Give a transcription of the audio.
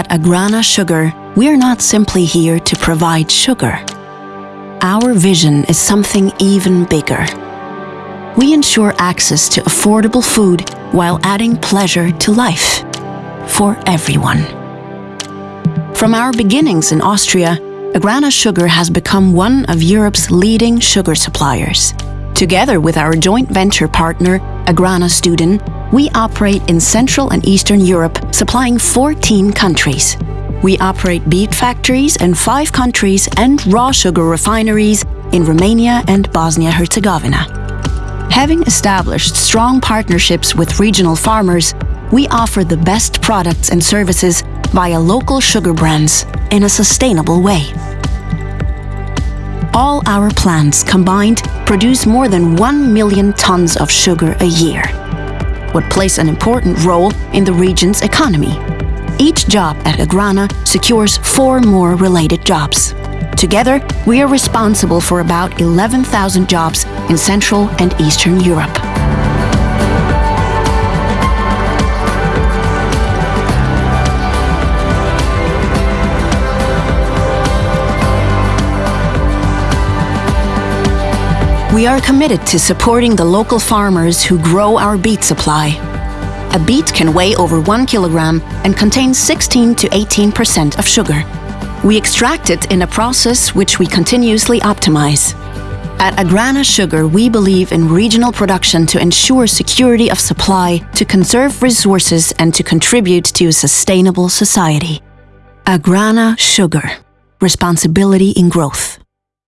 At Agrana Sugar, we're not simply here to provide sugar. Our vision is something even bigger. We ensure access to affordable food while adding pleasure to life. For everyone. From our beginnings in Austria, Agrana Sugar has become one of Europe's leading sugar suppliers. Together with our joint venture partner, Agrana Studen, we operate in Central and Eastern Europe, supplying 14 countries. We operate beet factories in five countries and raw sugar refineries in Romania and Bosnia-Herzegovina. Having established strong partnerships with regional farmers, we offer the best products and services via local sugar brands in a sustainable way. All our plants combined produce more than 1 million tons of sugar a year, what plays an important role in the region's economy. Each job at Agrana secures four more related jobs. Together, we are responsible for about 11,000 jobs in Central and Eastern Europe. We are committed to supporting the local farmers who grow our beet supply. A beet can weigh over one kilogram and contain 16 to 18% of sugar. We extract it in a process which we continuously optimize. At Agrana Sugar, we believe in regional production to ensure security of supply, to conserve resources and to contribute to a sustainable society. Agrana Sugar. Responsibility in growth.